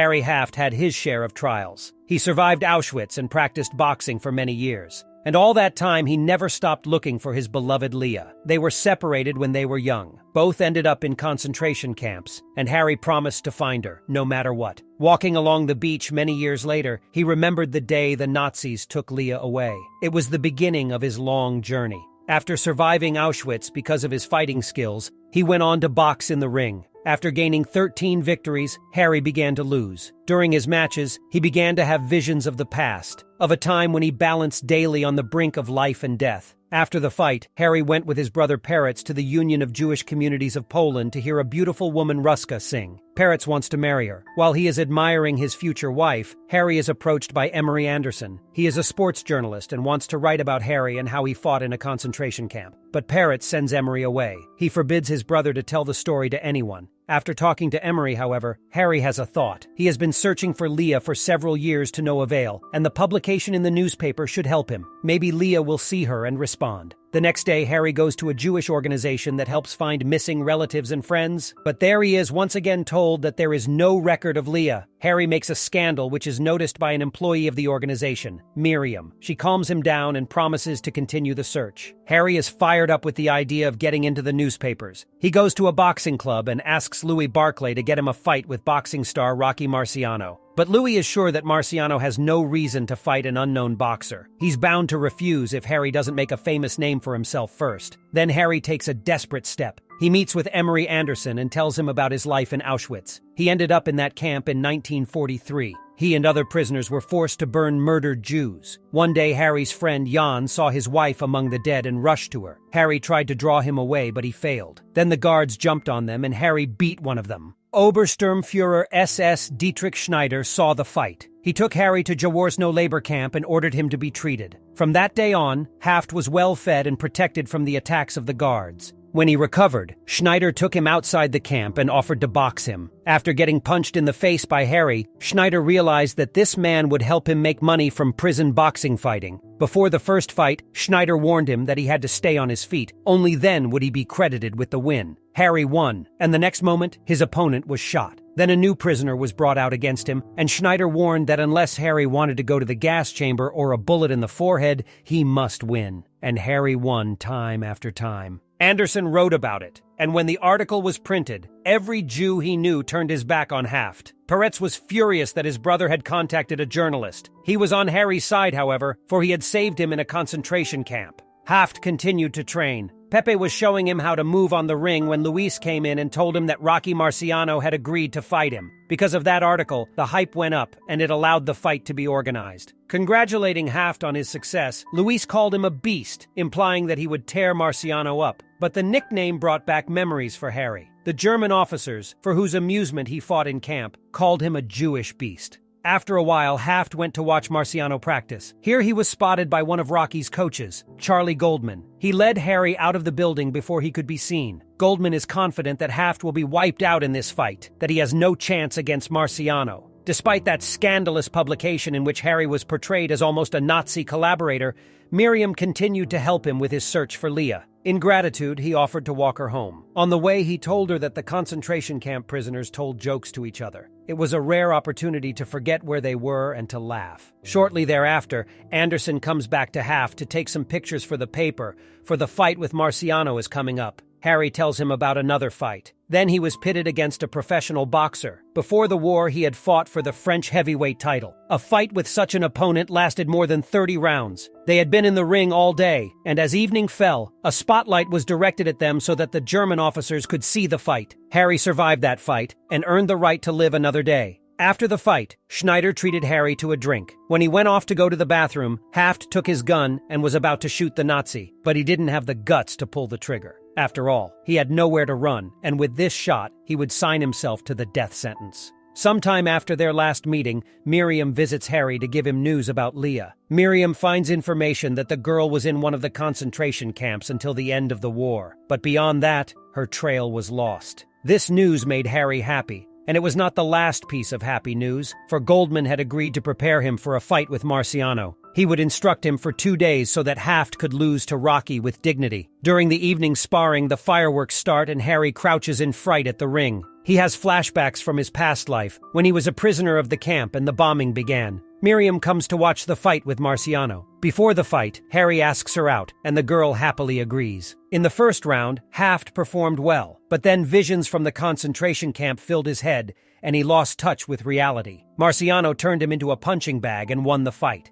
Harry Haft had his share of trials. He survived Auschwitz and practiced boxing for many years. And all that time, he never stopped looking for his beloved Leah. They were separated when they were young. Both ended up in concentration camps, and Harry promised to find her, no matter what. Walking along the beach many years later, he remembered the day the Nazis took Leah away. It was the beginning of his long journey. After surviving Auschwitz because of his fighting skills, he went on to box in the ring. After gaining 13 victories, Harry began to lose. During his matches, he began to have visions of the past, of a time when he balanced daily on the brink of life and death. After the fight, Harry went with his brother Peretz to the Union of Jewish Communities of Poland to hear a beautiful woman Ruska sing. Peretz wants to marry her. While he is admiring his future wife, Harry is approached by Emery Anderson. He is a sports journalist and wants to write about Harry and how he fought in a concentration camp. But Peretz sends Emery away. He forbids his brother to tell the story to anyone. After talking to Emery, however, Harry has a thought. He has been searching for Leah for several years to no avail, and the publication in the newspaper should help him. Maybe Leah will see her and respond. The next day, Harry goes to a Jewish organization that helps find missing relatives and friends, but there he is once again told that there is no record of Leah. Harry makes a scandal which is noticed by an employee of the organization, Miriam. She calms him down and promises to continue the search. Harry is fired up with the idea of getting into the newspapers. He goes to a boxing club and asks Louis Barclay to get him a fight with boxing star Rocky Marciano. But Louis is sure that Marciano has no reason to fight an unknown boxer. He's bound to refuse if Harry doesn't make a famous name for himself first. Then Harry takes a desperate step. He meets with Emery Anderson and tells him about his life in Auschwitz. He ended up in that camp in 1943. He and other prisoners were forced to burn murdered Jews. One day, Harry's friend Jan saw his wife among the dead and rushed to her. Harry tried to draw him away, but he failed. Then the guards jumped on them and Harry beat one of them. Obersturmfuhrer SS Dietrich Schneider saw the fight. He took Harry to Jaworzno labor camp and ordered him to be treated. From that day on, Haft was well fed and protected from the attacks of the guards. When he recovered, Schneider took him outside the camp and offered to box him. After getting punched in the face by Harry, Schneider realized that this man would help him make money from prison boxing fighting. Before the first fight, Schneider warned him that he had to stay on his feet. Only then would he be credited with the win. Harry won, and the next moment, his opponent was shot. Then a new prisoner was brought out against him, and Schneider warned that unless Harry wanted to go to the gas chamber or a bullet in the forehead, he must win. And Harry won time after time. Anderson wrote about it, and when the article was printed, every Jew he knew turned his back on Haft. Peretz was furious that his brother had contacted a journalist. He was on Harry's side, however, for he had saved him in a concentration camp. Haft continued to train. Pepe was showing him how to move on the ring when Luis came in and told him that Rocky Marciano had agreed to fight him. Because of that article, the hype went up and it allowed the fight to be organized. Congratulating Haft on his success, Luis called him a beast, implying that he would tear Marciano up. But the nickname brought back memories for Harry. The German officers, for whose amusement he fought in camp, called him a Jewish beast. After a while, Haft went to watch Marciano practice. Here he was spotted by one of Rocky's coaches, Charlie Goldman. He led Harry out of the building before he could be seen. Goldman is confident that Haft will be wiped out in this fight, that he has no chance against Marciano. Despite that scandalous publication in which Harry was portrayed as almost a Nazi collaborator, Miriam continued to help him with his search for Leah. In gratitude, he offered to walk her home. On the way, he told her that the concentration camp prisoners told jokes to each other. It was a rare opportunity to forget where they were and to laugh. Shortly thereafter, Anderson comes back to Haft to take some pictures for the paper, for the fight with Marciano is coming up. Harry tells him about another fight. Then he was pitted against a professional boxer. Before the war, he had fought for the French heavyweight title. A fight with such an opponent lasted more than 30 rounds. They had been in the ring all day, and as evening fell, a spotlight was directed at them so that the German officers could see the fight. Harry survived that fight and earned the right to live another day. After the fight, Schneider treated Harry to a drink. When he went off to go to the bathroom, Haft took his gun and was about to shoot the Nazi, but he didn't have the guts to pull the trigger. After all, he had nowhere to run, and with this shot, he would sign himself to the death sentence. Sometime after their last meeting, Miriam visits Harry to give him news about Leah. Miriam finds information that the girl was in one of the concentration camps until the end of the war, but beyond that, her trail was lost. This news made Harry happy, and it was not the last piece of happy news, for Goldman had agreed to prepare him for a fight with Marciano. He would instruct him for two days so that Haft could lose to Rocky with dignity. During the evening sparring, the fireworks start and Harry crouches in fright at the ring. He has flashbacks from his past life, when he was a prisoner of the camp and the bombing began. Miriam comes to watch the fight with Marciano. Before the fight, Harry asks her out, and the girl happily agrees. In the first round, Haft performed well, but then visions from the concentration camp filled his head, and he lost touch with reality. Marciano turned him into a punching bag and won the fight.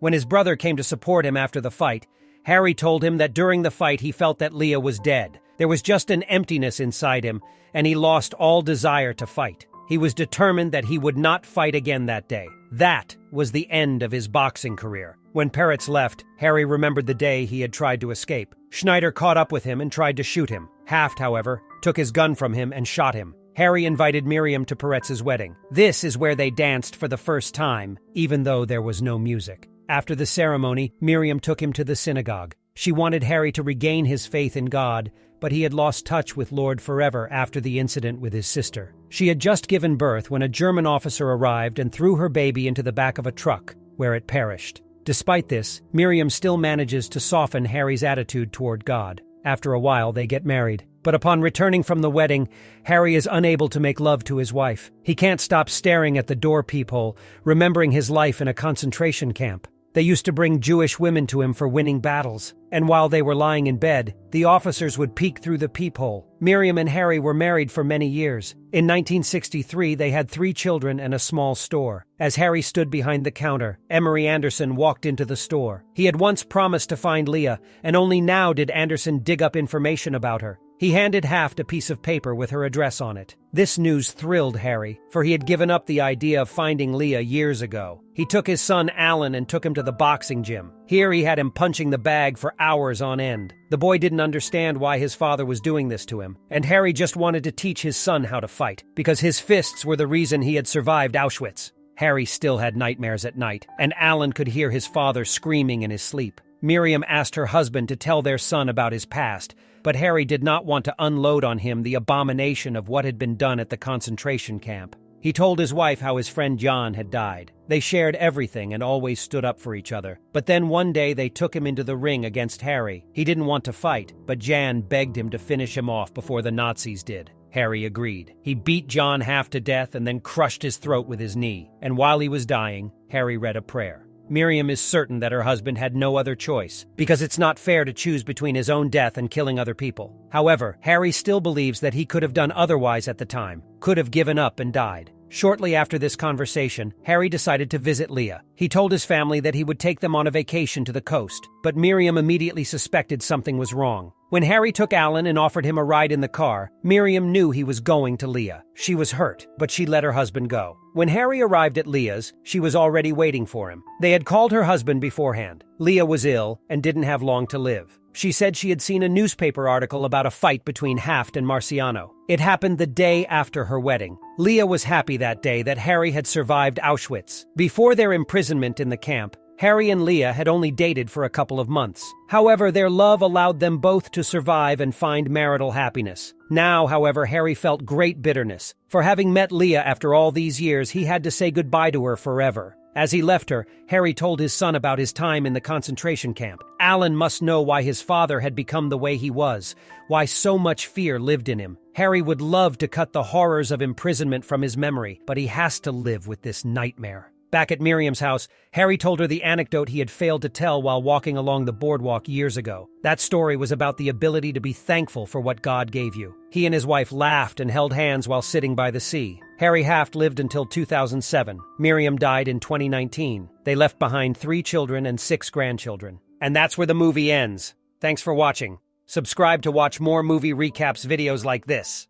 When his brother came to support him after the fight, Harry told him that during the fight he felt that Leah was dead. There was just an emptiness inside him, and he lost all desire to fight. He was determined that he would not fight again that day. That was the end of his boxing career. When Peretz left, Harry remembered the day he had tried to escape. Schneider caught up with him and tried to shoot him. Haft, however, took his gun from him and shot him. Harry invited Miriam to Peretz's wedding. This is where they danced for the first time, even though there was no music. After the ceremony, Miriam took him to the synagogue. She wanted Harry to regain his faith in God, but he had lost touch with Lord forever after the incident with his sister. She had just given birth when a German officer arrived and threw her baby into the back of a truck, where it perished. Despite this, Miriam still manages to soften Harry's attitude toward God. After a while, they get married. But upon returning from the wedding, Harry is unable to make love to his wife. He can't stop staring at the door peephole, remembering his life in a concentration camp. They used to bring Jewish women to him for winning battles, and while they were lying in bed, the officers would peek through the peephole. Miriam and Harry were married for many years. In 1963, they had three children and a small store. As Harry stood behind the counter, Emery Anderson walked into the store. He had once promised to find Leah, and only now did Anderson dig up information about her. He handed Haft a piece of paper with her address on it. This news thrilled Harry, for he had given up the idea of finding Leah years ago. He took his son Alan and took him to the boxing gym. Here he had him punching the bag for hours on end. The boy didn't understand why his father was doing this to him, and Harry just wanted to teach his son how to fight, because his fists were the reason he had survived Auschwitz. Harry still had nightmares at night, and Alan could hear his father screaming in his sleep. Miriam asked her husband to tell their son about his past, but Harry did not want to unload on him the abomination of what had been done at the concentration camp. He told his wife how his friend John had died. They shared everything and always stood up for each other. But then one day they took him into the ring against Harry. He didn't want to fight, but Jan begged him to finish him off before the Nazis did. Harry agreed. He beat John half to death and then crushed his throat with his knee. And while he was dying, Harry read a prayer. Miriam is certain that her husband had no other choice, because it's not fair to choose between his own death and killing other people. However, Harry still believes that he could have done otherwise at the time, could have given up and died. Shortly after this conversation, Harry decided to visit Leah. He told his family that he would take them on a vacation to the coast, but Miriam immediately suspected something was wrong. When Harry took Alan and offered him a ride in the car, Miriam knew he was going to Leah. She was hurt, but she let her husband go. When Harry arrived at Leah's, she was already waiting for him. They had called her husband beforehand. Leah was ill and didn't have long to live. She said she had seen a newspaper article about a fight between Haft and Marciano. It happened the day after her wedding. Leah was happy that day that Harry had survived Auschwitz. Before their imprisonment in the camp, Harry and Leah had only dated for a couple of months. However, their love allowed them both to survive and find marital happiness. Now, however, Harry felt great bitterness. For having met Leah after all these years, he had to say goodbye to her forever. As he left her, Harry told his son about his time in the concentration camp. Alan must know why his father had become the way he was, why so much fear lived in him. Harry would love to cut the horrors of imprisonment from his memory, but he has to live with this nightmare. Back at Miriam's house, Harry told her the anecdote he had failed to tell while walking along the boardwalk years ago. That story was about the ability to be thankful for what God gave you. He and his wife laughed and held hands while sitting by the sea. Harry Haft lived until 2007. Miriam died in 2019. They left behind three children and six grandchildren. And that's where the movie ends. Thanks for watching. Subscribe to watch more movie recaps videos like this.